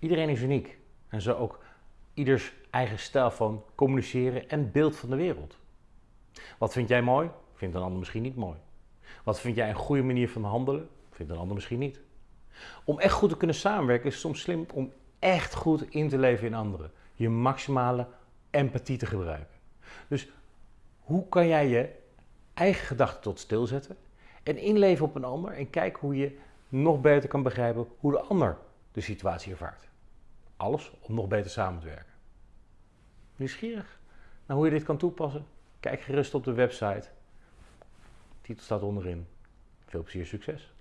Iedereen is uniek en zo ook ieders eigen stijl van communiceren en beeld van de wereld. Wat vind jij mooi, vindt een ander misschien niet mooi. Wat vind jij een goede manier van handelen, vindt een ander misschien niet. Om echt goed te kunnen samenwerken is soms slim om echt goed in te leven in anderen. Je maximale empathie te gebruiken. Dus hoe kan jij je eigen gedachten tot stilzetten en inleven op een ander en kijk hoe je nog beter kan begrijpen hoe de ander de situatie ervaart. Alles om nog beter samen te werken. Nieuwsgierig naar hoe je dit kan toepassen? Kijk gerust op de website. De titel staat onderin. Veel plezier, succes!